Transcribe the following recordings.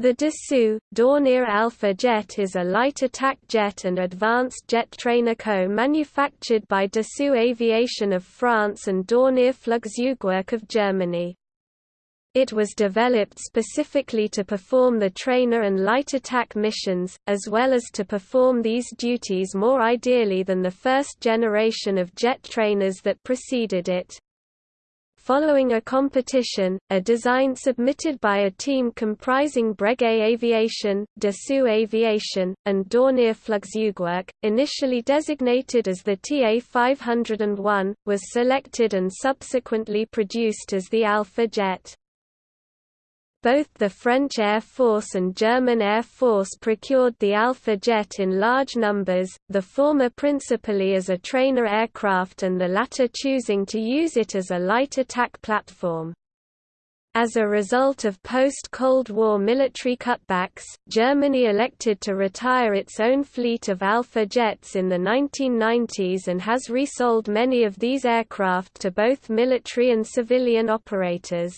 The Dassault, Dornier Alpha Jet is a light attack jet and advanced jet trainer co-manufactured by Dassault Aviation of France and Dornier Flugzeugwerk of Germany. It was developed specifically to perform the trainer and light attack missions, as well as to perform these duties more ideally than the first generation of jet trainers that preceded it. Following a competition, a design submitted by a team comprising Breguet Aviation, Dassault Aviation, and Dornier Flugzeugwerk, initially designated as the TA-501, was selected and subsequently produced as the Alpha Jet. Both the French Air Force and German Air Force procured the Alpha jet in large numbers, the former principally as a trainer aircraft and the latter choosing to use it as a light attack platform. As a result of post-Cold War military cutbacks, Germany elected to retire its own fleet of Alpha jets in the 1990s and has resold many of these aircraft to both military and civilian operators.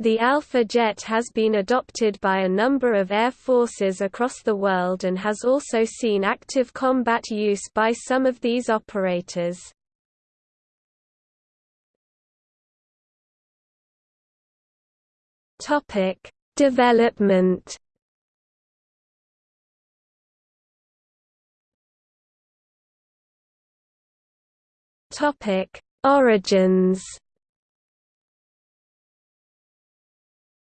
The Alpha jet has been adopted by a number of air forces across the world and has also seen active combat use by some of these operators. Topic: Development. Topic: Origins.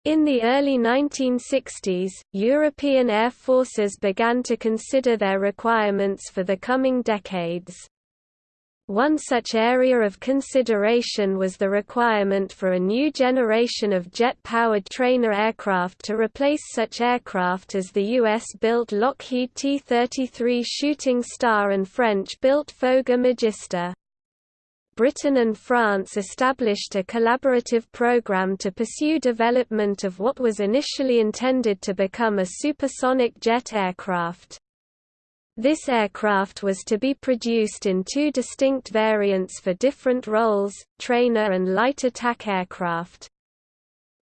In the early 1960s, European air forces began to consider their requirements for the coming decades. One such area of consideration was the requirement for a new generation of jet-powered trainer aircraft to replace such aircraft as the US-built Lockheed T-33 Shooting Star and French-built Fouga Magister. Britain and France established a collaborative program to pursue development of what was initially intended to become a supersonic jet aircraft. This aircraft was to be produced in two distinct variants for different roles, trainer and light attack aircraft.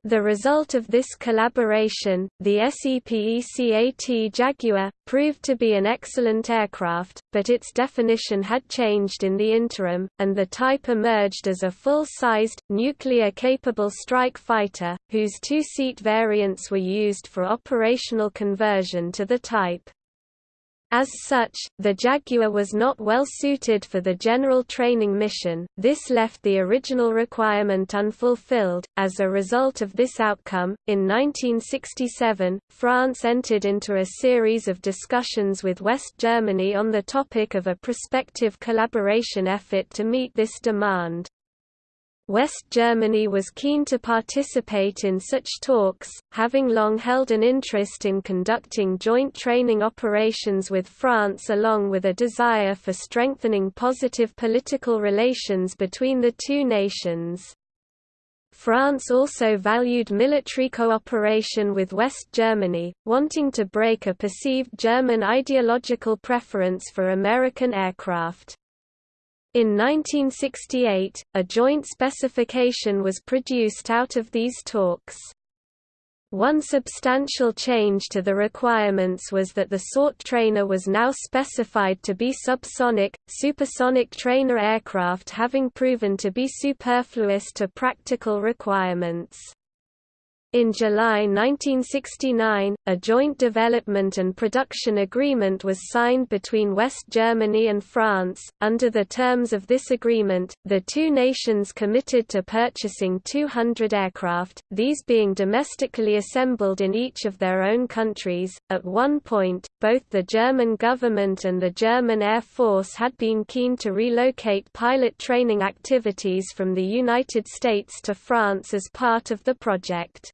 The result of this collaboration, the SEPECAT Jaguar, proved to be an excellent aircraft, but its definition had changed in the interim, and the type emerged as a full-sized, nuclear-capable strike fighter, whose two-seat variants were used for operational conversion to the type. As such, the Jaguar was not well suited for the general training mission, this left the original requirement unfulfilled. As a result of this outcome, in 1967, France entered into a series of discussions with West Germany on the topic of a prospective collaboration effort to meet this demand. West Germany was keen to participate in such talks, having long held an interest in conducting joint training operations with France along with a desire for strengthening positive political relations between the two nations. France also valued military cooperation with West Germany, wanting to break a perceived German ideological preference for American aircraft. In 1968, a joint specification was produced out of these talks. One substantial change to the requirements was that the SORT trainer was now specified to be subsonic, supersonic trainer aircraft having proven to be superfluous to practical requirements. In July 1969, a joint development and production agreement was signed between West Germany and France. Under the terms of this agreement, the two nations committed to purchasing 200 aircraft, these being domestically assembled in each of their own countries. At one point, both the German government and the German Air Force had been keen to relocate pilot training activities from the United States to France as part of the project.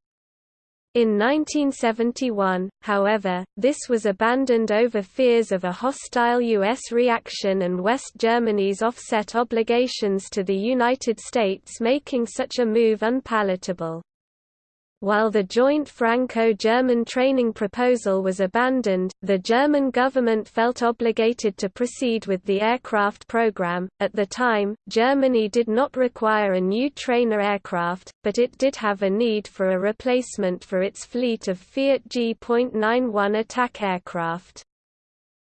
In 1971, however, this was abandoned over fears of a hostile U.S. reaction and West Germany's offset obligations to the United States making such a move unpalatable. While the joint Franco-German training proposal was abandoned, the German government felt obligated to proceed with the aircraft program. At the time, Germany did not require a new trainer aircraft, but it did have a need for a replacement for its fleet of Fiat G.91 attack aircraft.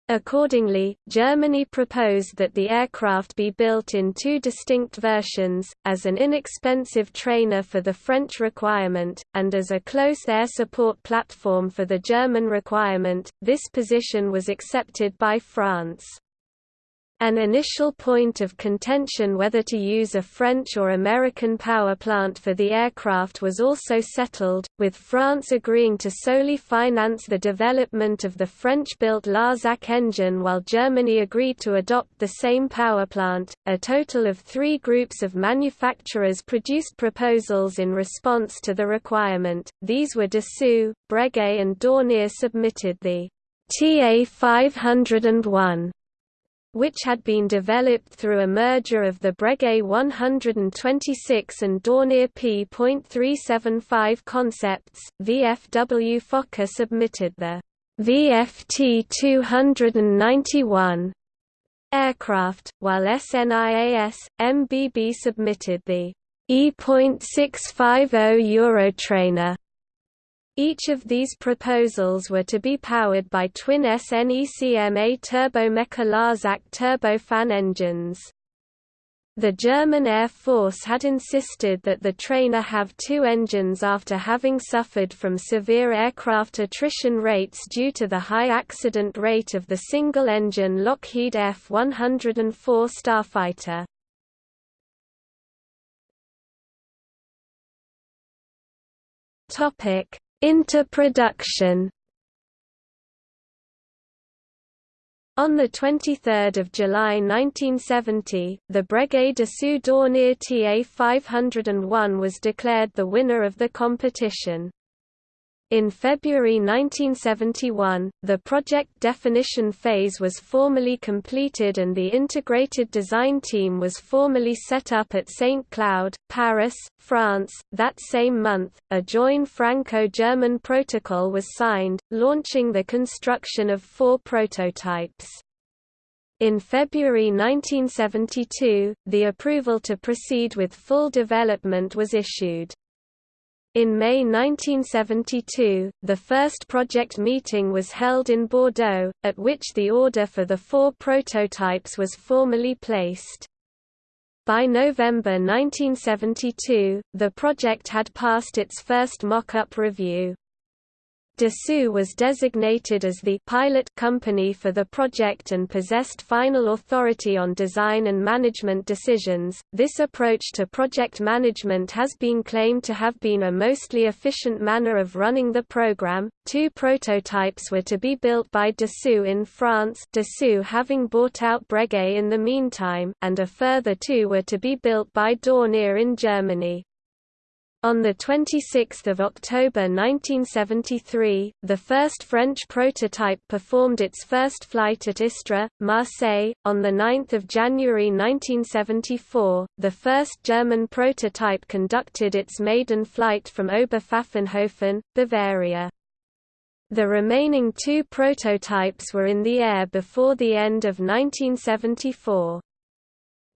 Accordingly, Germany proposed that the aircraft be built in two distinct versions, as an inexpensive trainer for the French requirement, and as a close air support platform for the German requirement. This position was accepted by France. An initial point of contention whether to use a French or American power plant for the aircraft was also settled, with France agreeing to solely finance the development of the French-built Larzac engine while Germany agreed to adopt the same power plant. A total of three groups of manufacturers produced proposals in response to the requirement. These were Dassault, Breguet and Dornier submitted the TA 501 which had been developed through a merger of the Breguet 126 and Dornier P.375 concepts. VFW Fokker submitted the VFT 291 aircraft, while SNIAS, MBB submitted the E.650 Eurotrainer each of these proposals were to be powered by twin SNECMA Turbomeca Larzac turbofan engines. The German Air Force had insisted that the trainer have two engines after having suffered from severe aircraft attrition rates due to the high accident rate of the single-engine Lockheed F-104 Starfighter. Topic into production On 23 July 1970, the Breguet Dassault Dornier TA 501 was declared the winner of the competition. In February 1971, the project definition phase was formally completed and the integrated design team was formally set up at St. Cloud, Paris, France. That same month, a joint Franco-German protocol was signed, launching the construction of four prototypes. In February 1972, the approval to proceed with full development was issued. In May 1972, the first project meeting was held in Bordeaux, at which the order for the four prototypes was formally placed. By November 1972, the project had passed its first mock-up review. Dassault was designated as the pilot company for the project and possessed final authority on design and management decisions. This approach to project management has been claimed to have been a mostly efficient manner of running the program. Two prototypes were to be built by Dassault in France, Dassault having bought out Breguet in the meantime, and a further two were to be built by Dornier in Germany. On 26 October 1973, the first French prototype performed its first flight at Istres, Marseille. On 9 January 1974, the first German prototype conducted its maiden flight from Oberpfaffenhofen, Bavaria. The remaining two prototypes were in the air before the end of 1974.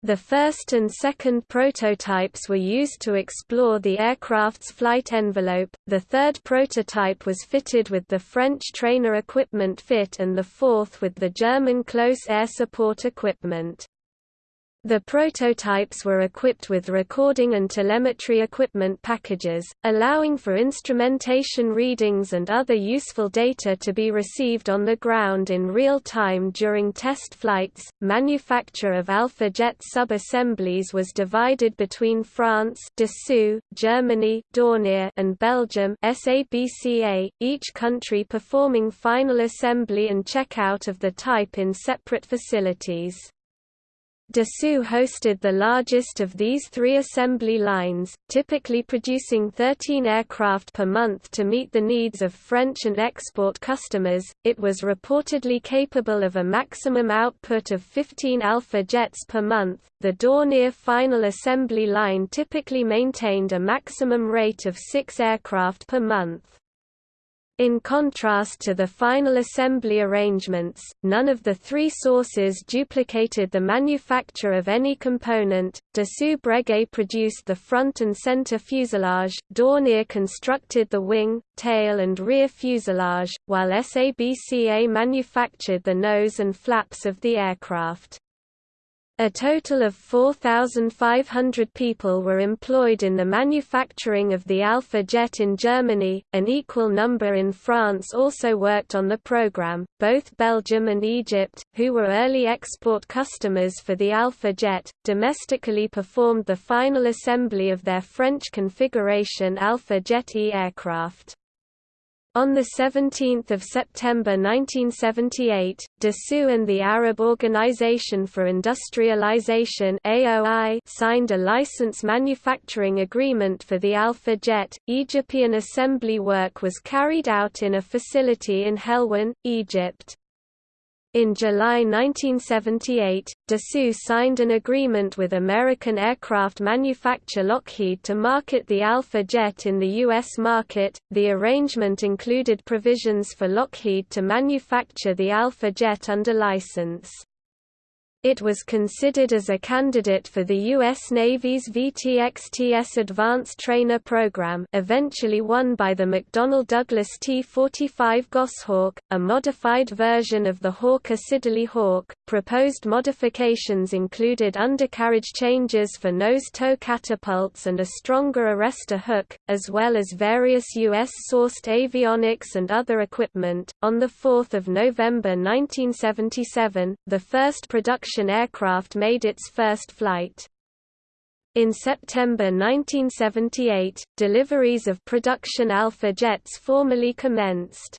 The first and second prototypes were used to explore the aircraft's flight envelope, the third prototype was fitted with the French trainer equipment fit and the fourth with the German close air support equipment. The prototypes were equipped with recording and telemetry equipment packages, allowing for instrumentation readings and other useful data to be received on the ground in real time during test flights. Manufacture of Alpha Jet sub-assemblies was divided between France, Dassault, Germany, Dornier, and Belgium, SABCA, each country performing final assembly and checkout of the type in separate facilities. Dassault hosted the largest of these three assembly lines, typically producing 13 aircraft per month to meet the needs of French and export customers. It was reportedly capable of a maximum output of 15 Alpha jets per month. The Dornier final assembly line typically maintained a maximum rate of 6 aircraft per month. In contrast to the final assembly arrangements, none of the three sources duplicated the manufacture of any component. Dassault Breguet produced the front and center fuselage, Dornier constructed the wing, tail and rear fuselage, while SABCA manufactured the nose and flaps of the aircraft. A total of 4,500 people were employed in the manufacturing of the Alpha Jet in Germany, an equal number in France also worked on the program. Both Belgium and Egypt, who were early export customers for the Alpha Jet, domestically performed the final assembly of their French configuration Alpha Jet E aircraft. On 17 September 1978, Dassault and the Arab Organization for Industrialization AOI signed a license manufacturing agreement for the Alpha Jet. Egyptian assembly work was carried out in a facility in Helwan, Egypt. In July 1978, Dassault signed an agreement with American aircraft manufacturer Lockheed to market the Alpha Jet in the U.S. market. The arrangement included provisions for Lockheed to manufacture the Alpha Jet under license. It was considered as a candidate for the U.S. Navy's VTXTS Advanced Trainer Program eventually won by the McDonnell Douglas T-45 Goshawk, a modified version of the Hawker Siddeley Hawk. Proposed modifications included undercarriage changes for nose-tow catapults and a stronger arrestor hook, as well as various U.S.-sourced avionics and other equipment. On 4 November 1977, the first production production aircraft made its first flight. In September 1978, deliveries of production Alpha jets formally commenced.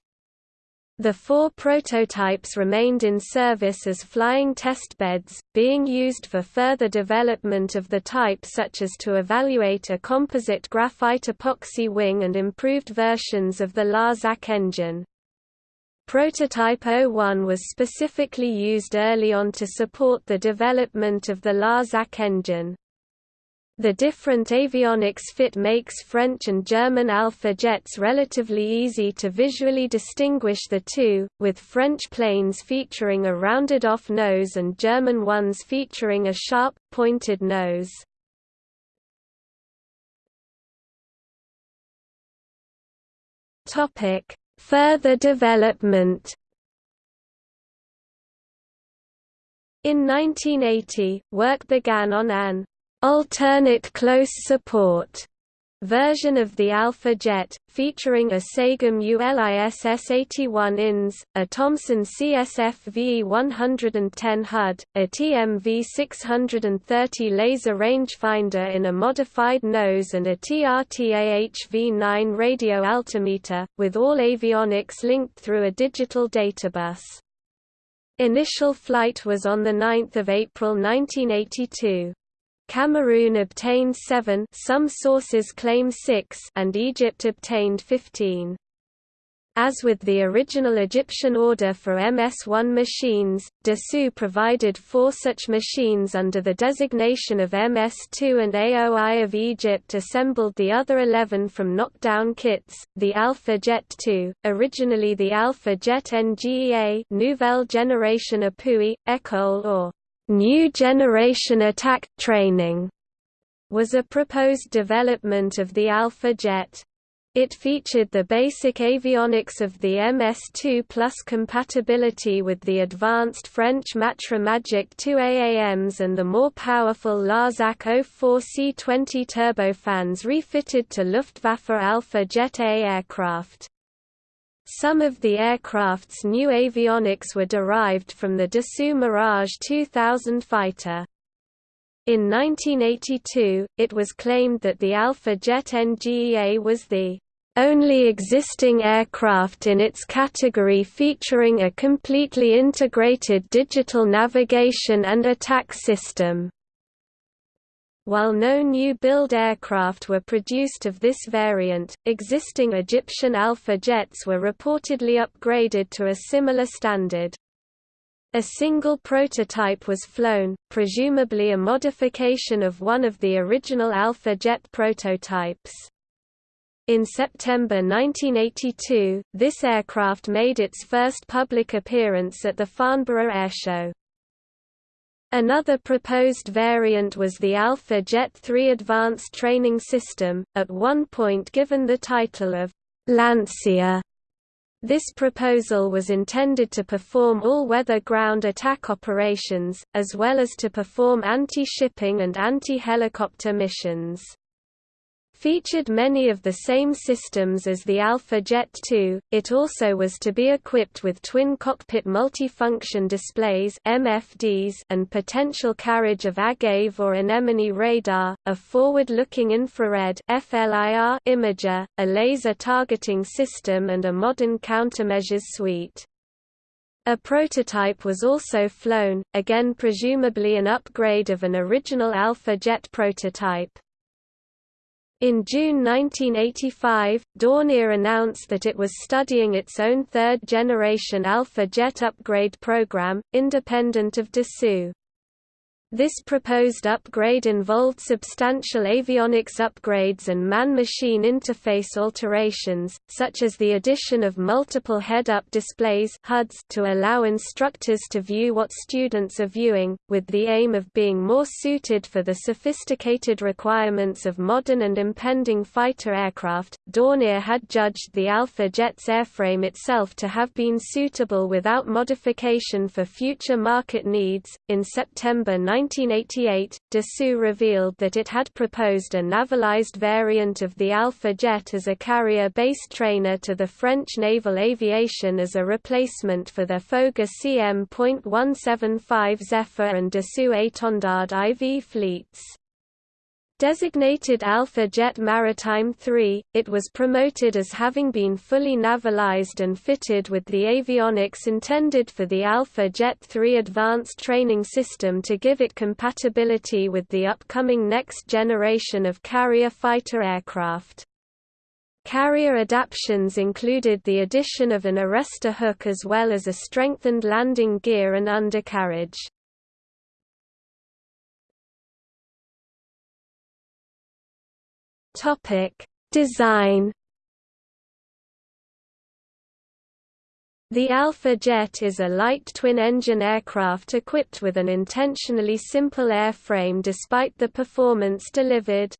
The four prototypes remained in service as flying testbeds, being used for further development of the type such as to evaluate a composite graphite epoxy wing and improved versions of the Larzac engine. Prototype 01 was specifically used early on to support the development of the Larzac engine. The different avionics fit makes French and German Alpha jets relatively easy to visually distinguish the two, with French planes featuring a rounded-off nose and German ones featuring a sharp, pointed nose. Topic: Further development. In 1980, work began on an alternate close support version of the Alpha Jet, featuring a Sagem ULISS-81 INS, a Thomson CSF VE-110 HUD, a TMV-630 laser rangefinder in a modified nose and a TRTA-HV-9 radio altimeter, with all avionics linked through a digital databus. Initial flight was on 9 April 1982. Cameroon obtained 7 some sources claim 6 and Egypt obtained 15. As with the original Egyptian order for MS-1 machines, Dassault provided four such machines under the designation of MS-2 and AOI of Egypt assembled the other 11 from knockdown kits, the Alpha Jet 2, originally the Alpha Jet NGEA Nouvelle Génération Appui, École or New Generation Attack Training was a proposed development of the Alpha Jet. It featured the basic avionics of the MS-2 plus compatibility with the advanced French Matra Magic 2 AAMs and the more powerful Larzac 04 C-20 turbofans refitted to Luftwaffe Alpha Jet A aircraft. Some of the aircraft's new avionics were derived from the Dassault Mirage 2000 fighter. In 1982, it was claimed that the Alpha Jet NGEA was the only existing aircraft in its category featuring a completely integrated digital navigation and attack system. While no new-build aircraft were produced of this variant, existing Egyptian Alpha jets were reportedly upgraded to a similar standard. A single prototype was flown, presumably a modification of one of the original Alpha jet prototypes. In September 1982, this aircraft made its first public appearance at the Farnborough Airshow. Another proposed variant was the Alpha Jet 3 Advanced Training System, at one point given the title of Lancier. This proposal was intended to perform all-weather ground attack operations, as well as to perform anti-shipping and anti-helicopter missions featured many of the same systems as the Alpha Jet 2. It also was to be equipped with twin cockpit multifunction displays (MFDs) and potential carriage of Agave or anemone radar, a forward-looking infrared (FLIR) imager, a laser targeting system and a modern countermeasures suite. A prototype was also flown, again presumably an upgrade of an original Alpha Jet prototype. In June 1985, Dornier announced that it was studying its own third-generation Alpha Jet upgrade program, independent of Dassault. This proposed upgrade involved substantial avionics upgrades and man-machine interface alterations, such as the addition of multiple head-up displays HUDs to allow instructors to view what students are viewing, with the aim of being more suited for the sophisticated requirements of modern and impending fighter aircraft. Dornier had judged the Alpha Jet's airframe itself to have been suitable without modification for future market needs. In September 19 1988, Dassault revealed that it had proposed a navalized variant of the Alpha Jet as a carrier-based trainer to the French naval aviation as a replacement for their Fouga CM.175 Zephyr and Dassault Étendard IV fleets. Designated Alpha Jet Maritime 3, it was promoted as having been fully navalized and fitted with the avionics intended for the Alpha Jet 3 advanced training system to give it compatibility with the upcoming next generation of carrier fighter aircraft. Carrier adaptations included the addition of an arrestor hook as well as a strengthened landing gear and undercarriage. Topic: Design. The Alpha Jet is a light twin-engine aircraft equipped with an intentionally simple airframe despite the performance delivered.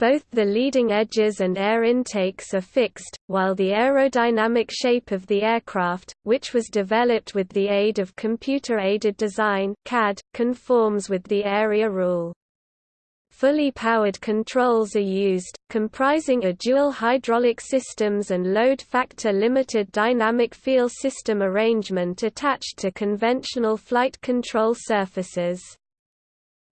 Both the leading edges and air intakes are fixed, while the aerodynamic shape of the aircraft, which was developed with the aid of computer-aided design CAD, conforms with the area rule. Fully powered controls are used, comprising a dual hydraulic systems and load factor limited dynamic feel system arrangement attached to conventional flight control surfaces.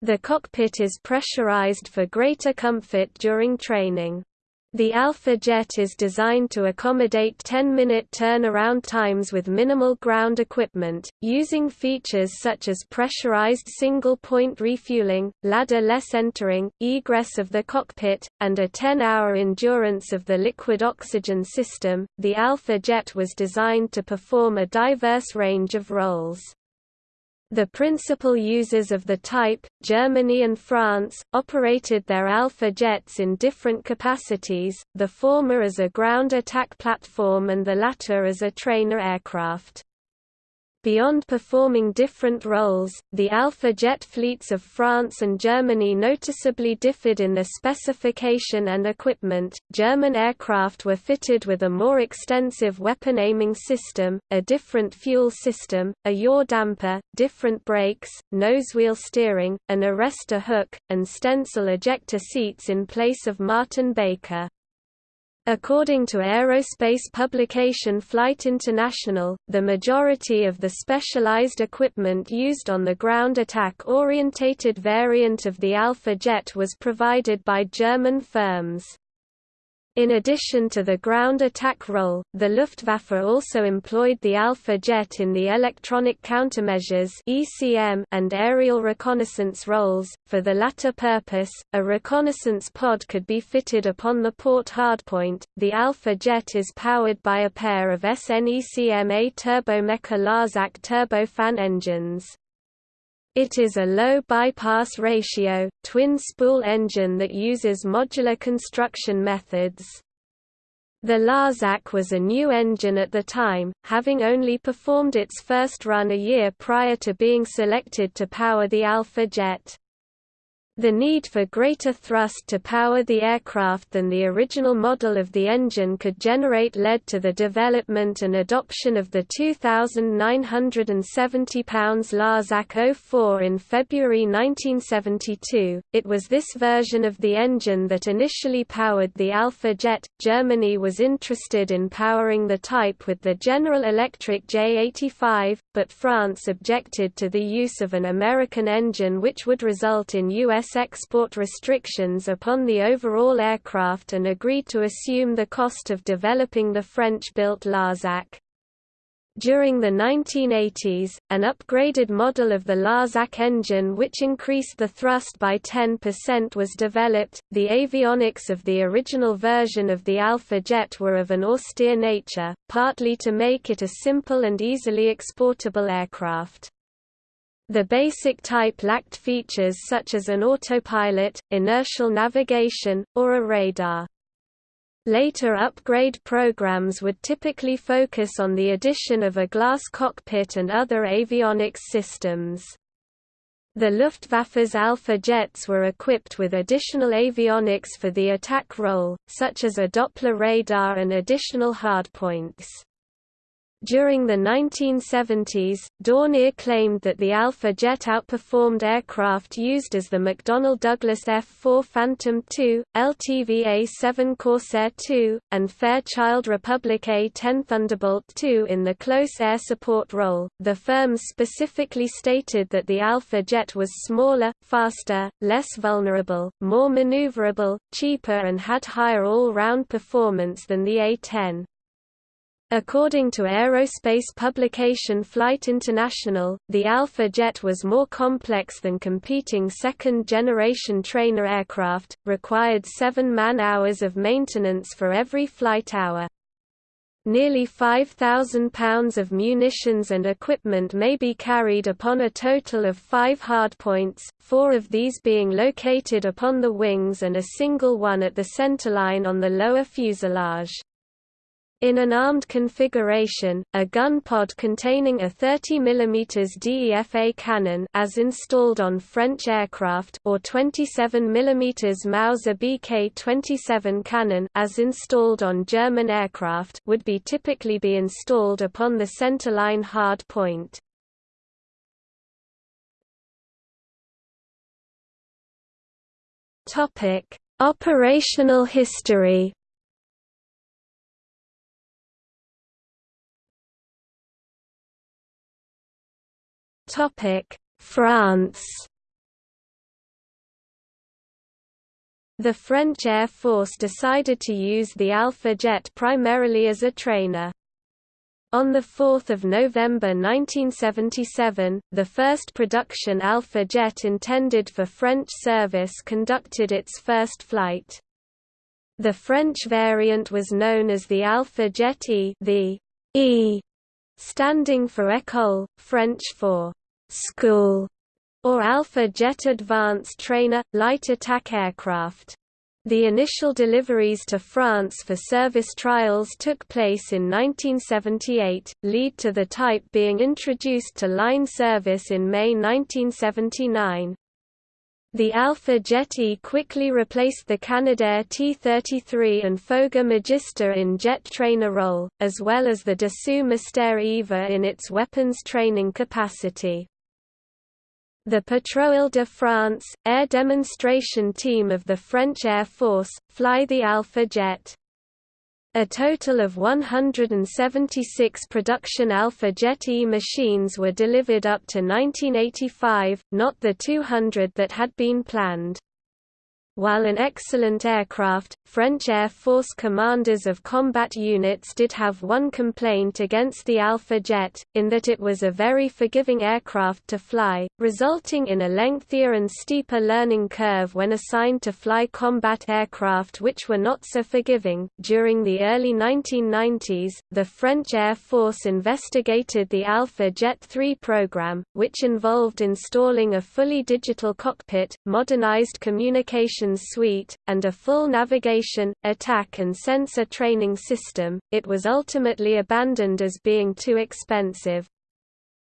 The cockpit is pressurized for greater comfort during training. The Alpha Jet is designed to accommodate 10-minute turnaround times with minimal ground equipment, using features such as pressurized single-point refueling, ladder-less entering, egress of the cockpit, and a 10-hour endurance of the liquid oxygen system. The Alpha Jet was designed to perform a diverse range of roles. The principal users of the type, Germany and France, operated their Alpha jets in different capacities, the former as a ground attack platform and the latter as a trainer aircraft. Beyond performing different roles, the Alpha jet fleets of France and Germany noticeably differed in their specification and equipment. German aircraft were fitted with a more extensive weapon aiming system, a different fuel system, a yaw damper, different brakes, nosewheel steering, an arrestor hook, and Stencel ejector seats in place of Martin Baker. According to aerospace publication Flight International, the majority of the specialized equipment used on the ground attack-orientated variant of the Alpha jet was provided by German firms. In addition to the ground attack role, the Luftwaffe also employed the Alpha jet in the electronic countermeasures and aerial reconnaissance roles. For the latter purpose, a reconnaissance pod could be fitted upon the port hardpoint. The Alpha jet is powered by a pair of SNECMA Turbomeca Larzac turbofan engines. It is a low bypass ratio, twin-spool engine that uses modular construction methods. The Larzac was a new engine at the time, having only performed its first run a year prior to being selected to power the Alpha jet. The need for greater thrust to power the aircraft than the original model of the engine could generate led to the development and adoption of the 2,970 pounds Larzac 04 in February 1972. It was this version of the engine that initially powered the Alpha jet. Germany was interested in powering the type with the General Electric J85, but France objected to the use of an American engine which would result in U.S export restrictions upon the overall aircraft and agreed to assume the cost of developing the French-built Larzac. During the 1980s, an upgraded model of the Larzac engine which increased the thrust by 10% was developed. The avionics of the original version of the Alpha jet were of an austere nature, partly to make it a simple and easily exportable aircraft. The basic type lacked features such as an autopilot, inertial navigation, or a radar. Later upgrade programs would typically focus on the addition of a glass cockpit and other avionics systems. The Luftwaffe's Alpha jets were equipped with additional avionics for the attack role, such as a Doppler radar and additional hardpoints. During the 1970s, Dornier claimed that the Alpha jet outperformed aircraft used as the McDonnell Douglas F-4 Phantom II, LTV A-7 Corsair II, and Fairchild Republic A-10 Thunderbolt II in the close air support role. The firms specifically stated that the Alpha jet was smaller, faster, less vulnerable, more maneuverable, cheaper and had higher all-round performance than the A-10. According to aerospace publication Flight International, the Alpha jet was more complex than competing second-generation trainer aircraft, required seven man-hours of maintenance for every flight hour. Nearly 5,000 pounds of munitions and equipment may be carried upon a total of five hardpoints, four of these being located upon the wings and a single one at the centerline on the lower fuselage. In an armed configuration, a gun pod containing a 30 mm DEFA cannon as installed on French aircraft or 27 mm Mauser BK-27 cannon as installed on German aircraft would be typically be installed upon the centerline hard point. Topic: Operational history Topic: France. The French Air Force decided to use the Alpha jet primarily as a trainer. On 4 November 1977, the first production Alpha jet intended for French service conducted its first flight. The French variant was known as the Alpha Jet E the E standing for école, French for school, or Alpha Jet Advanced Trainer, light attack aircraft. The initial deliveries to France for service trials took place in 1978, lead to the type being introduced to line service in May 1979. The Alpha Jet E quickly replaced the Canadair T-33 and Fouga Magister in jet trainer role, as well as the Dassault Mystère EVA in its weapons training capacity. The Patrouille de France, air demonstration team of the French Air Force, fly the Alpha jet. A total of 176 production Alpha Jet E machines were delivered up to 1985, not the 200 that had been planned. While an excellent aircraft, French Air Force commanders of combat units did have one complaint against the Alpha Jet, in that it was a very forgiving aircraft to fly, resulting in a lengthier and steeper learning curve when assigned to fly combat aircraft which were not so forgiving. During the early 1990s, the French Air Force investigated the Alpha Jet 3 program, which involved installing a fully digital cockpit, modernized communications suite, and a full navigation navigation, attack and sensor training system, it was ultimately abandoned as being too expensive.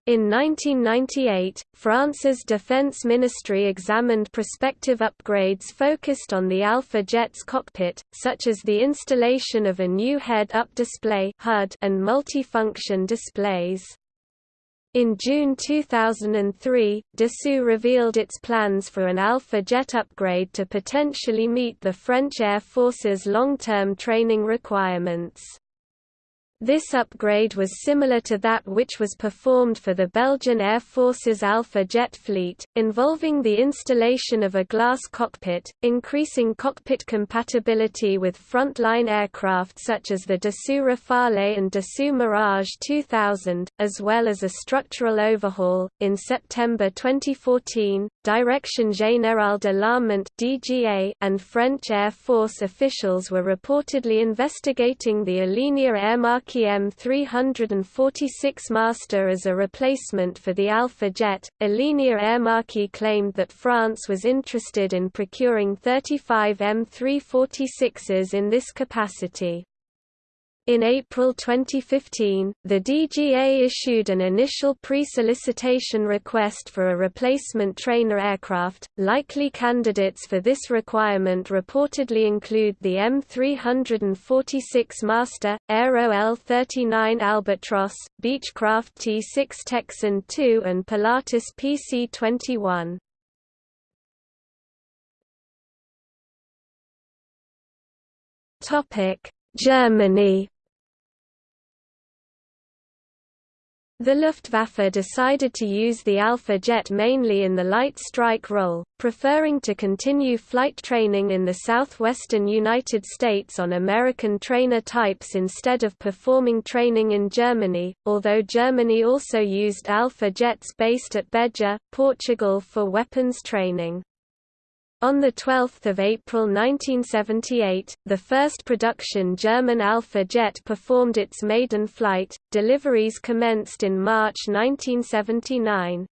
In 1998, France's Defense Ministry examined prospective upgrades focused on the Alpha Jet's cockpit, such as the installation of a new head-up display and multifunction displays. In June 2003, Dassault revealed its plans for an Alpha Jet upgrade to potentially meet the French Air Force's long-term training requirements. This upgrade was similar to that which was performed for the Belgian Air Force's Alpha jet fleet, involving the installation of a glass cockpit, increasing cockpit compatibility with frontline aircraft such as the Dassault Rafale and Dassault Mirage 2000, as well as a structural overhaul. In September 2014, Direction Générale de l'Armement (DGA) and French Air Force officials were reportedly investigating the Alenia Aermacchi M346 Master as a replacement for the Alpha jet. Alenia Aermacchi claimed that France was interested in procuring 35 M346s in this capacity. In April 2015, the DGA issued an initial pre-solicitation request for a replacement trainer aircraft. Likely candidates for this requirement reportedly include the M346 Master, Aero L39 Albatros, Beechcraft T6 Texan II and Pilatus PC-21. Topic: Germany The Luftwaffe decided to use the Alpha jet mainly in the light strike role, preferring to continue flight training in the southwestern United States on American trainer types instead of performing training in Germany, although Germany also used Alpha jets based at Beja, Portugal for weapons training. On 12 April 1978, the first production German Alpha jet performed its maiden flight, deliveries commenced in March 1979.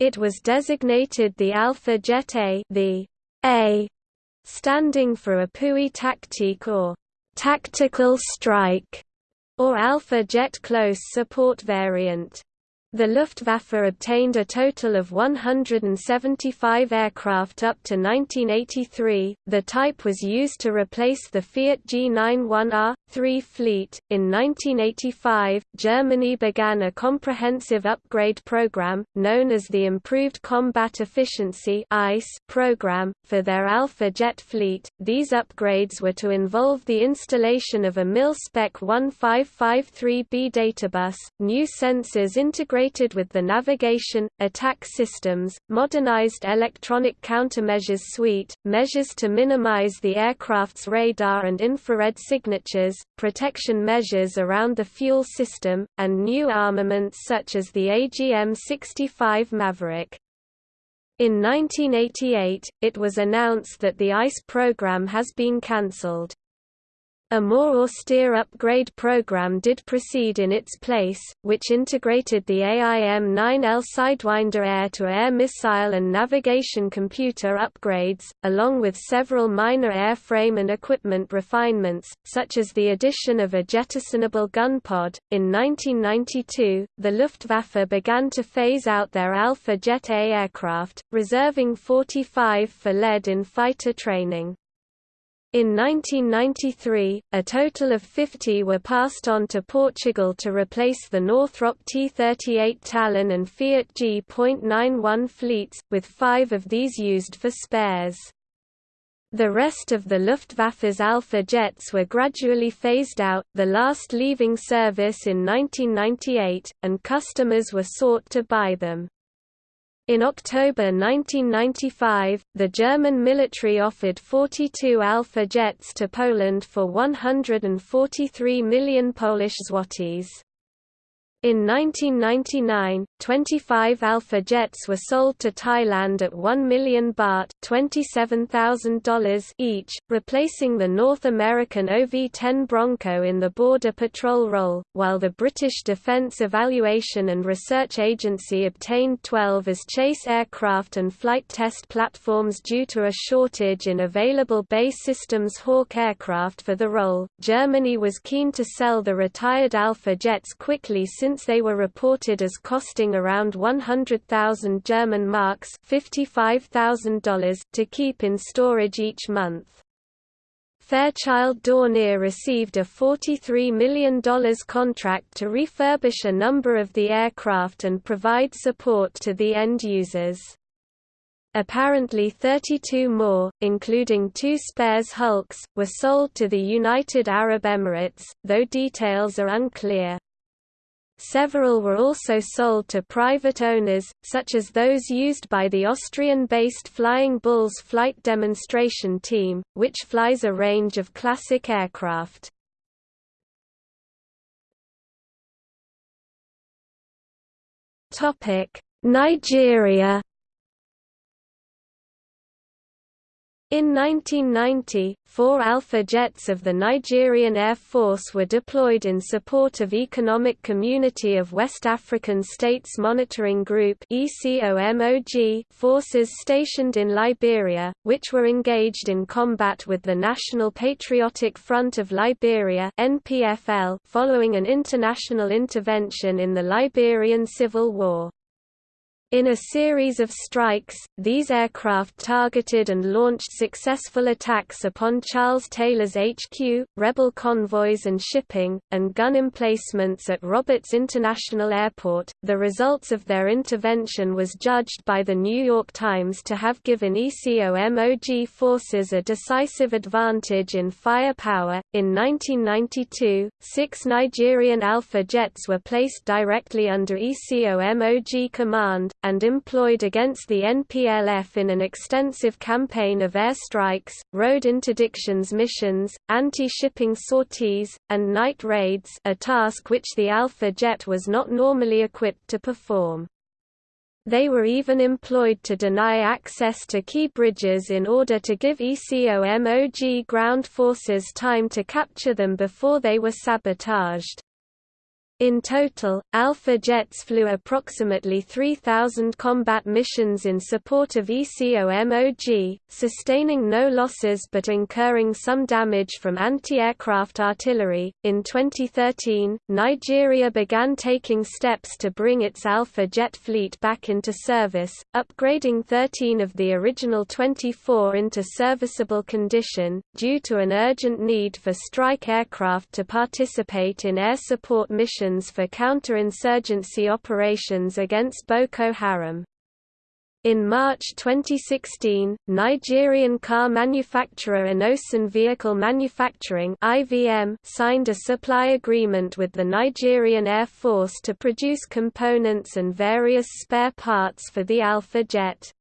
It was designated the Alpha Jet A the A standing for Appui Tactique or tactical strike, or Alpha Jet Close Support variant. The Luftwaffe obtained a total of 175 aircraft up to 1983. The type was used to replace the Fiat G91R3 fleet. In 1985, Germany began a comprehensive upgrade program known as the Improved Combat Efficiency program for their Alpha jet fleet. These upgrades were to involve the installation of a mil-spec 1553B databus, new sensors integrated integrated with the navigation, attack systems, modernized electronic countermeasures suite, measures to minimize the aircraft's radar and infrared signatures, protection measures around the fuel system, and new armaments such as the AGM-65 Maverick. In 1988, it was announced that the ICE program has been cancelled. A more austere upgrade program did proceed in its place, which integrated the AIM-9L Sidewinder air-to-air missile and navigation computer upgrades, along with several minor airframe and equipment refinements, such as the addition of a jettisonable gun pod. In 1992, the Luftwaffe began to phase out their Alpha Jet A aircraft, reserving 45 for lead in fighter training. In 1993, a total of 50 were passed on to Portugal to replace the Northrop T-38 Talon and Fiat G.91 fleets, with five of these used for spares. The rest of the Luftwaffe's Alpha jets were gradually phased out, the last leaving service in 1998, and customers were sought to buy them. In October 1995, the German military offered 42 Alpha jets to Poland for 143 million Polish zlotys. In 1999, 25 Alpha jets were sold to Thailand at 1 million baht $27,000 each, replacing the North American OV-10 Bronco in the Border Patrol role, while the British Defence Evaluation and Research Agency obtained 12 as chase aircraft and flight test platforms due to a shortage in available BAE Systems Hawk aircraft for the role. Germany was keen to sell the retired Alpha jets quickly since since they were reported as costing around 100,000 German marks $55,000 to keep in storage each month. Fairchild Dornier received a $43 million contract to refurbish a number of the aircraft and provide support to the end users. Apparently 32 more, including two spares Hulks, were sold to the United Arab Emirates, though details are unclear. Several were also sold to private owners, such as those used by the Austrian-based Flying Bulls flight demonstration team, which flies a range of classic aircraft. Nigeria In 1990, four Alpha jets of the Nigerian Air Force were deployed in support of Economic Community of West African States Monitoring Group forces stationed in Liberia, which were engaged in combat with the National Patriotic Front of Liberia following an international intervention in the Liberian Civil War. In a series of strikes, these aircraft targeted and launched successful attacks upon Charles Taylor's HQ, rebel convoys and shipping, and gun emplacements at Roberts International Airport. The results of their intervention was judged by the New York Times to have given ECOMOG forces a decisive advantage in firepower. In 1992, six Nigerian Alpha jets were placed directly under ECOMOG command, and employed against the NPLF in an extensive campaign of airstrikes, road interdictions missions, anti-shipping sorties, and night raids a task which the Alpha jet was not normally equipped to perform. They were even employed to deny access to key bridges in order to give ECOMOG ground forces time to capture them before they were sabotaged. In total, Alpha jets flew approximately 3,000 combat missions in support of ECOMOG, sustaining no losses but incurring some damage from anti-aircraft artillery. In 2013, Nigeria began taking steps to bring its Alpha jet fleet back into service, upgrading 13 of the original 24 into serviceable condition, due to an urgent need for strike aircraft to participate in air support missions for counterinsurgency operations against Boko Haram. In March 2016, Nigerian car manufacturer Innoson Vehicle Manufacturing (IVM) signed a supply agreement with the Nigerian Air Force to produce components and various spare parts for the Alpha jet.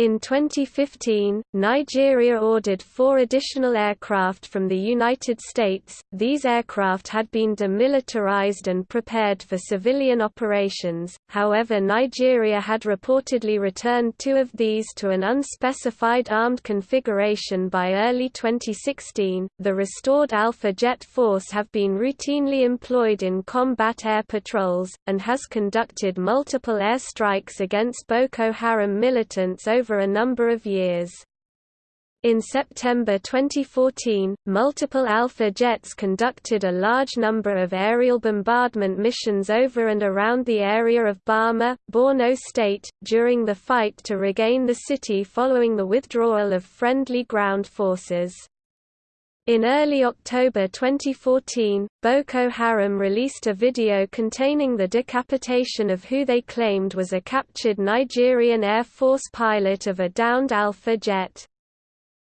In 2015, Nigeria ordered four additional aircraft from the United States. These aircraft had been demilitarized and prepared for civilian operations, however, Nigeria had reportedly returned two of these to an unspecified armed configuration by early 2016. The restored Alpha Jet Force have been routinely employed in combat air patrols, and has conducted multiple airstrikes against Boko Haram militants over over a number of years. In September 2014, multiple Alpha jets conducted a large number of aerial bombardment missions over and around the area of Bama, Borno State, during the fight to regain the city following the withdrawal of friendly ground forces. In early October 2014, Boko Haram released a video containing the decapitation of who they claimed was a captured Nigerian Air Force pilot of a downed Alpha jet.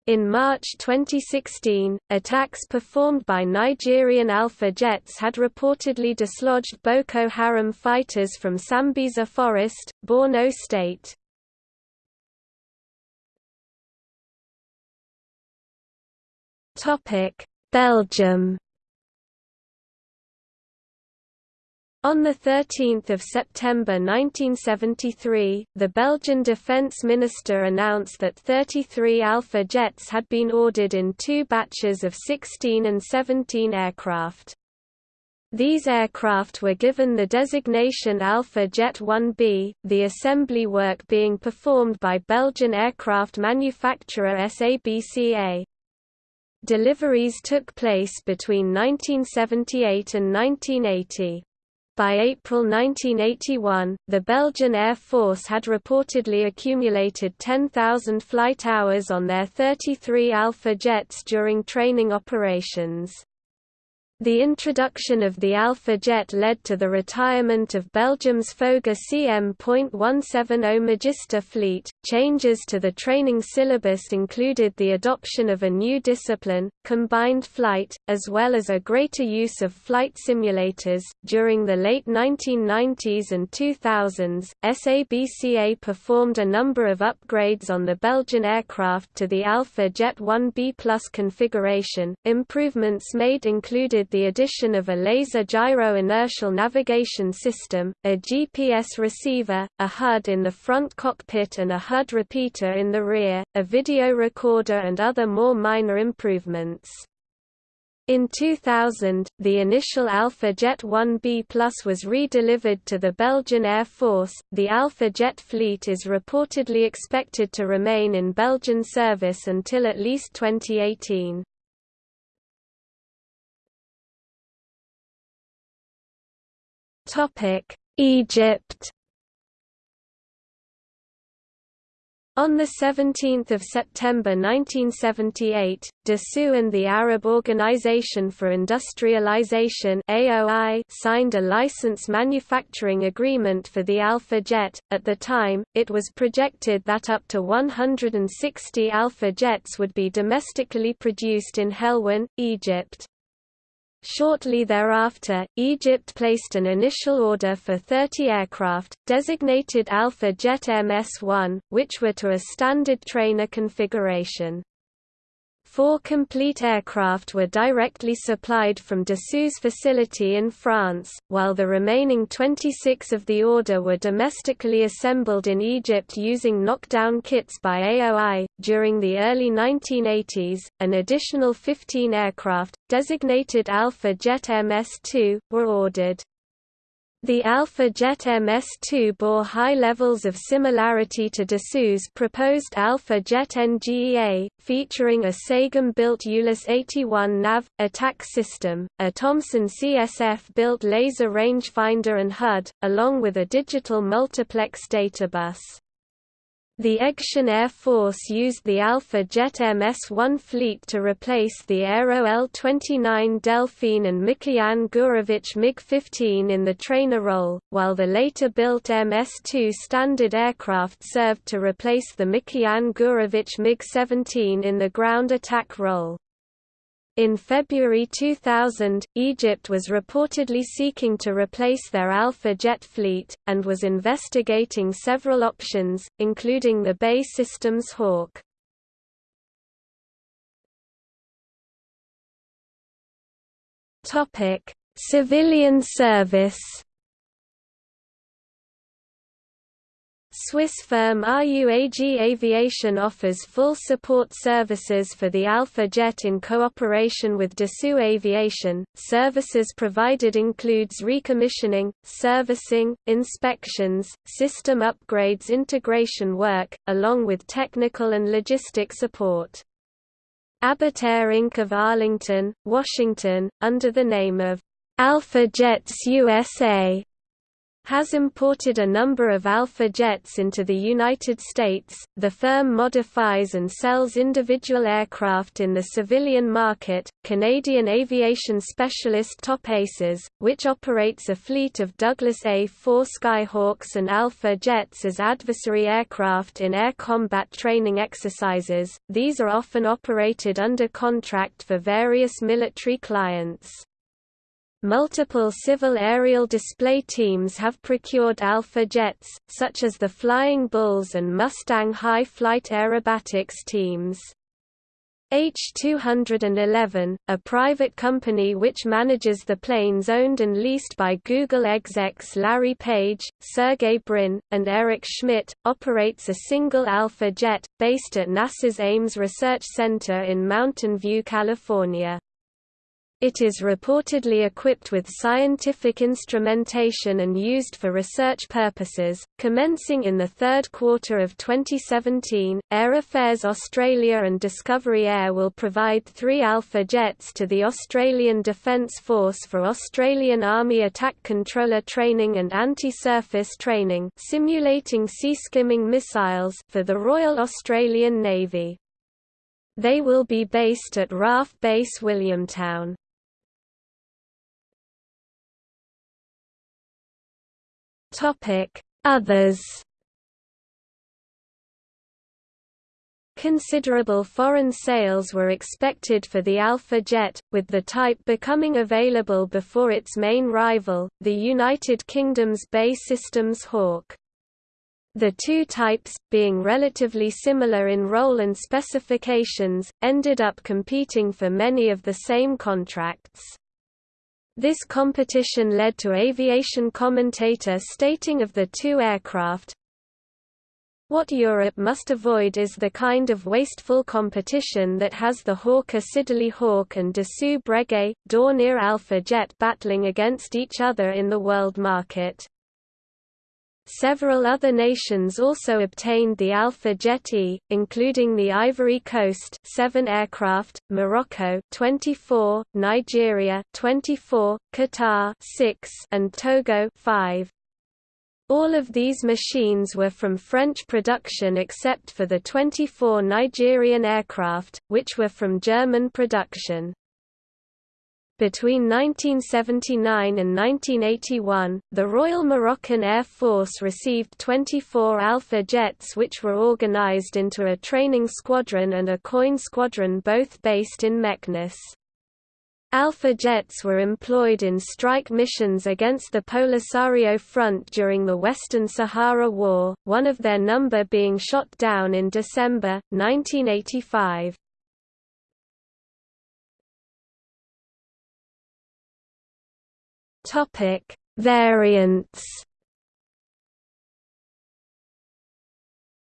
In March 2016, attacks performed by Nigerian Alpha jets had reportedly dislodged Boko Haram fighters from Sambisa Forest, Borno State. Belgium On 13 September 1973, the Belgian defence minister announced that 33 Alpha jets had been ordered in two batches of 16 and 17 aircraft. These aircraft were given the designation Alpha Jet 1B, the assembly work being performed by Belgian aircraft manufacturer SABCA. Deliveries took place between 1978 and 1980. By April 1981, the Belgian Air Force had reportedly accumulated 10,000 flight hours on their 33 Alpha jets during training operations. The introduction of the Alpha jet led to the retirement of Belgium's Fouga CM.170 Magister fleet. Changes to the training syllabus included the adoption of a new discipline, combined flight, as well as a greater use of flight simulators. During the late 1990s and 2000s, SABCA performed a number of upgrades on the Belgian aircraft to the Alpha Jet 1B Plus configuration. Improvements made included the addition of a laser gyro inertial navigation system, a GPS receiver, a HUD in the front cockpit and a HUD repeater in the rear, a video recorder and other more minor improvements. In 2000, the initial Alpha Jet 1B Plus was re-delivered to the Belgian Air Force. The Alpha Jet fleet is reportedly expected to remain in Belgian service until at least 2018. Egypt On 17 September 1978, Dassault and the Arab Organization for Industrialization AOI signed a license manufacturing agreement for the Alpha Jet. At the time, it was projected that up to 160 Alpha Jets would be domestically produced in Helwan, Egypt. Shortly thereafter, Egypt placed an initial order for 30 aircraft, designated Alpha Jet MS-1, which were to a standard trainer configuration. Four complete aircraft were directly supplied from Dassault's facility in France, while the remaining 26 of the order were domestically assembled in Egypt using knockdown kits by AOI. During the early 1980s, an additional 15 aircraft, designated Alpha Jet MS-2, were ordered. The Alpha Jet MS-2 bore high levels of similarity to Dassault's proposed Alpha Jet NGEA, featuring a Sagem-built ULIS 81 NAV, attack system, a Thomson CSF-built laser rangefinder and HUD, along with a digital multiplex data bus. The Egyptian Air Force used the Alpha Jet MS-1 fleet to replace the Aero L-29 Delphin and Mikoyan Gurevich MiG-15 in the trainer role, while the later-built MS-2 standard aircraft served to replace the Mikoyan Gurevich MiG-17 in the ground attack role. In February 2000, Egypt was reportedly seeking to replace their Alpha jet fleet, and was investigating several options, including the BAE Systems Hawk. Civilian service Swiss firm RUAG Aviation offers full support services for the Alpha Jet in cooperation with Dassault Aviation. Services provided includes recommissioning, servicing, inspections, system upgrades integration work, along with technical and logistic support. Air Inc. of Arlington, Washington, under the name of Alpha Jets USA, has imported a number of Alpha jets into the United States. The firm modifies and sells individual aircraft in the civilian market. Canadian aviation specialist Top Aces, which operates a fleet of Douglas A-4 Skyhawks and Alpha jets as adversary aircraft in air combat training exercises, these are often operated under contract for various military clients. Multiple civil aerial display teams have procured Alpha jets, such as the Flying Bulls and Mustang High Flight Aerobatics teams. H211, a private company which manages the planes owned and leased by Google execs Larry Page, Sergey Brin, and Eric Schmidt, operates a single Alpha jet, based at NASA's Ames Research Center in Mountain View, California. It is reportedly equipped with scientific instrumentation and used for research purposes. Commencing in the third quarter of 2017, Air Affairs Australia and Discovery Air will provide three Alpha jets to the Australian Defence Force for Australian Army attack controller training and anti-surface training, simulating sea-skimming missiles for the Royal Australian Navy. They will be based at RAF Base Williamtown. Topic: Others. Considerable foreign sales were expected for the Alpha Jet, with the type becoming available before its main rival, the United Kingdom's BAE Systems Hawk. The two types, being relatively similar in role and specifications, ended up competing for many of the same contracts. This competition led to aviation commentator stating of the two aircraft, what Europe must avoid is the kind of wasteful competition that has the Hawker Siddeley Hawk and Dassault Breguet, Dornier Alpha Jet battling against each other in the world market. Several other nations also obtained the Alpha Jet E, including the Ivory Coast 7 aircraft, Morocco 24, Nigeria 24, Qatar 6, and Togo 5. All of these machines were from French production except for the 24 Nigerian aircraft, which were from German production. Between 1979 and 1981, the Royal Moroccan Air Force received 24 Alpha jets which were organized into a training squadron and a coin squadron both based in Meknes. Alpha jets were employed in strike missions against the Polisario Front during the Western Sahara War, one of their number being shot down in December, 1985. Topic: Variants.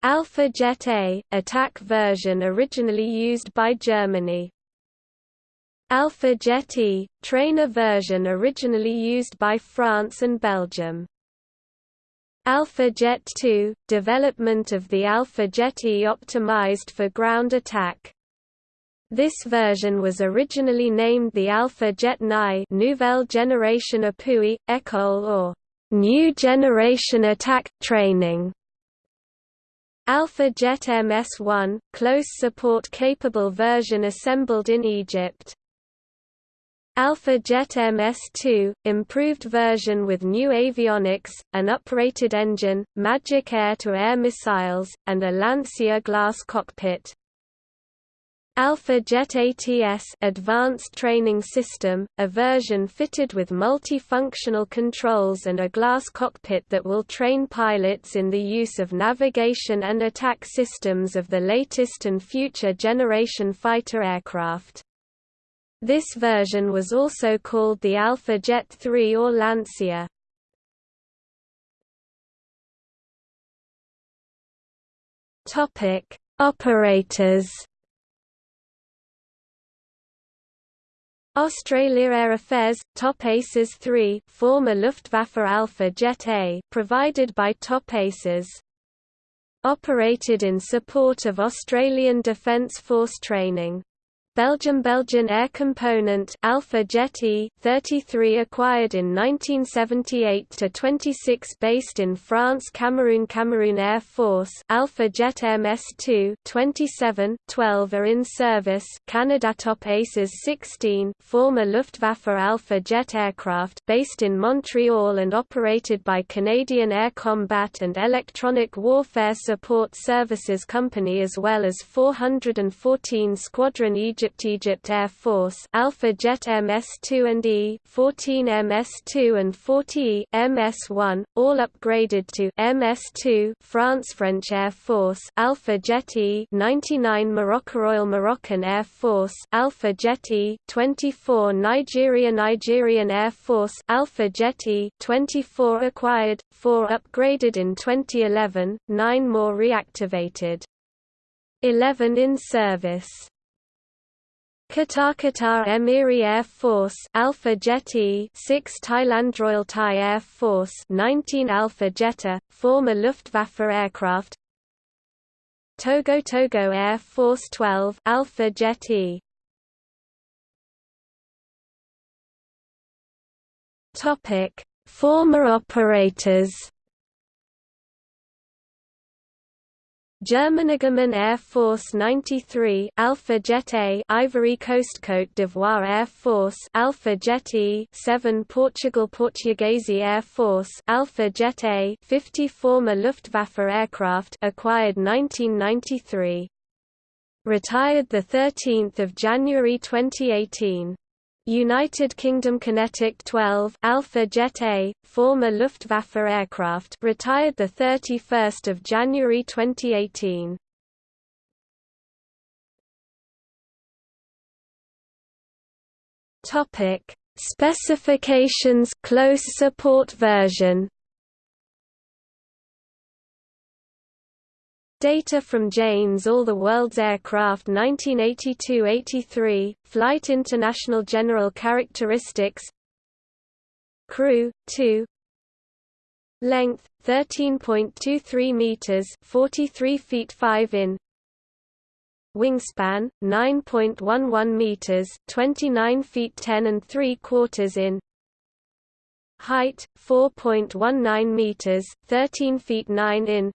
Alpha Jet A, attack version originally used by Germany. Alpha Jet E, trainer version originally used by France and Belgium. Alpha Jet 2, development of the Alpha Jet E optimized for ground attack. This version was originally named the Alpha Jet Nye Nouvelle Generation Appui, École or New Generation Attack, Training. Alpha Jet MS-1, close support capable version assembled in Egypt. Alpha Jet MS-2, improved version with new avionics, an uprated engine, Magic air-to-air -air missiles, and a Lancier glass cockpit. Alpha Jet ATS Advanced Training System, a version fitted with multifunctional controls and a glass cockpit that will train pilots in the use of navigation and attack systems of the latest and future generation fighter aircraft. This version was also called the Alpha Jet 3 or Lancier. Operators Australia Air Affairs Top Aces 3 former Luftwaffe Alpha Jet A provided by Top Aces. Operated in support of Australian Defence Force training Belgium Belgian Air Component Alpha Jet E 33 acquired in 1978 to 26 based in France Cameroon Cameroon Air Force Alpha Jet MS2 27 12 are in service Canada Top Aces 16 former Luftwaffe Alpha Jet aircraft based in Montreal and operated by Canadian Air Combat and Electronic Warfare Support Services Company as well as 414 Squadron Egypt Egypt Egypt Air Force Alpha Jet MS-2 and E, 14 MS-2 and 40E, MS-1, all upgraded to MS-2 France French Air Force Alpha Jet E, 99 Morocco Royal Moroccan Air Force Alpha Jet E, 24 Nigeria Nigerian Air Force Alpha Jet E, 24 acquired, 4 upgraded in 2011, 9 more reactivated. 11 in service. Qatar Qatar Emiri Air Force Alpha Jet E 6 Thailand Royal Thai Air Force 19 Alpha Jet A former Luftwaffe aircraft. Togo Togo Air Force 12 Alpha Jet E Topic. Former operators Germany German Air Force 93 Alpha Jet A Ivory Coast Côte d'Ivoire Air Force Alpha Jet E 7 Portugal Portuguese Air Force Alpha Jet A 50 former Luftwaffe aircraft acquired 1993 Retired the 13th of January 2018 United Kingdom QinetiQ 12 Alpha Jet A, former Luftwaffe aircraft, retired the 31st of January 2018. Topic: Specifications close support version Data from Jane's All the World's Aircraft 1982–83, Flight International General Characteristics Crew, 2 Length, 13.23 meters 43 feet 5 in Wingspan, 9.11 meters 29 feet 10 and 3 quarters in Height, 4.19 meters 13 feet 9 in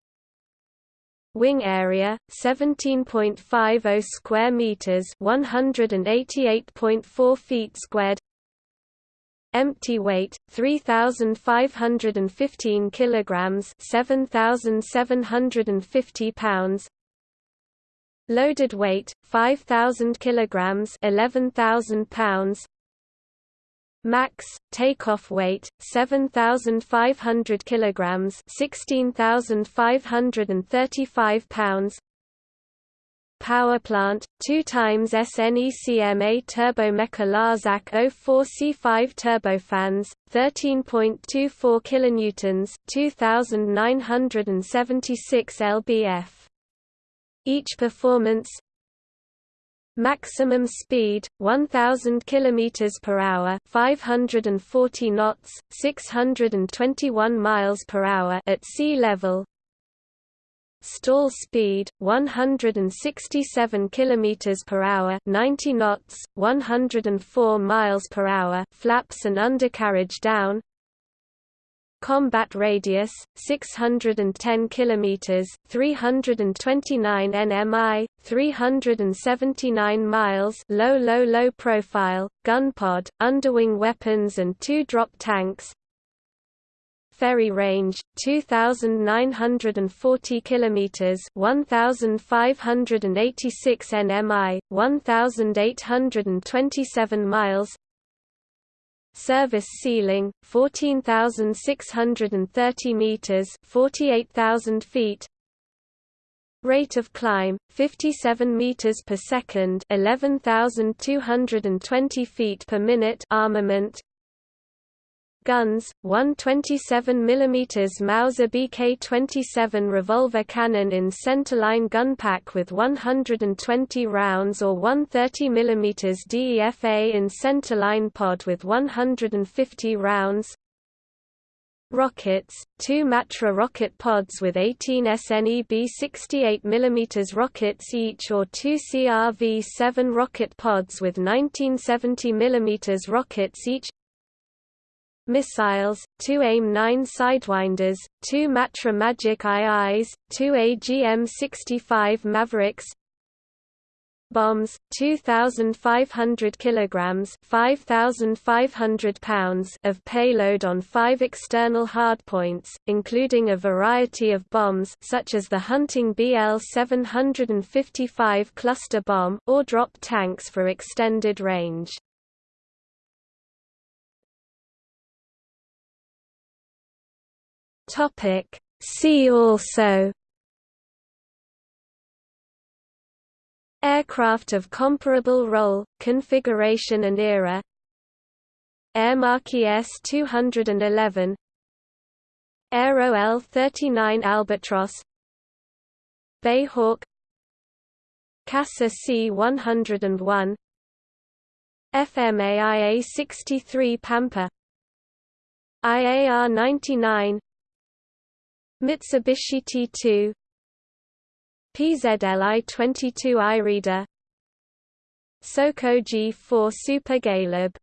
Wing area 17.50 square meters, 188.4 feet squared. Empty weight 3515 kilograms, 7750 pounds. Loaded weight 5000 kilograms, 11000 pounds. Max takeoff weight 7500 kilograms 16535 pounds. Power plant 2 times SNECMA Turbomeca Larzac 04C5 turbofans 13.24 kilonewtons 2976 lbf. Each performance Maximum speed 1000 km per hour, 540 knots, 621 miles per hour at sea level. Stall speed 167 km per hour, 90 knots, 104 miles per hour. Flaps and undercarriage down. Combat radius 610 kilometers, 329 nmi, 379 miles. Low low low profile, gun pod, underwing weapons and two drop tanks. Ferry range 2940 kilometers, 1586 nmi, 1827 miles. Service ceiling 14630 meters 48000 feet. Rate of climb 57 meters per second 11220 feet per minute. Armament guns, one 27 mm Mauser BK-27 revolver cannon in centerline gun pack with 120 rounds or one 30 mm DEFA in centerline pod with 150 rounds. Rockets, two Matra rocket pods with 18 SNEB 68 mm rockets each or two CRV-7 rocket pods with 1970 mm rockets each missiles, two AIM-9 Sidewinders, two Matra Magic IIs, two AGM-65 Mavericks bombs 2500 kilograms 5500 pounds of payload on 5 external hardpoints including a variety of bombs such as the Hunting BL 755 cluster bomb or drop tanks for extended range topic. See also. Aircraft of comparable role, configuration and era. Aermacchi S-211 Aero L-39 Albatros BAE Hawk. CASA C-101 FMAIA-63 Pampa. IAR-99 Mitsubishi T2 PZLI-22 Iryda SOKO G4 Super Galeb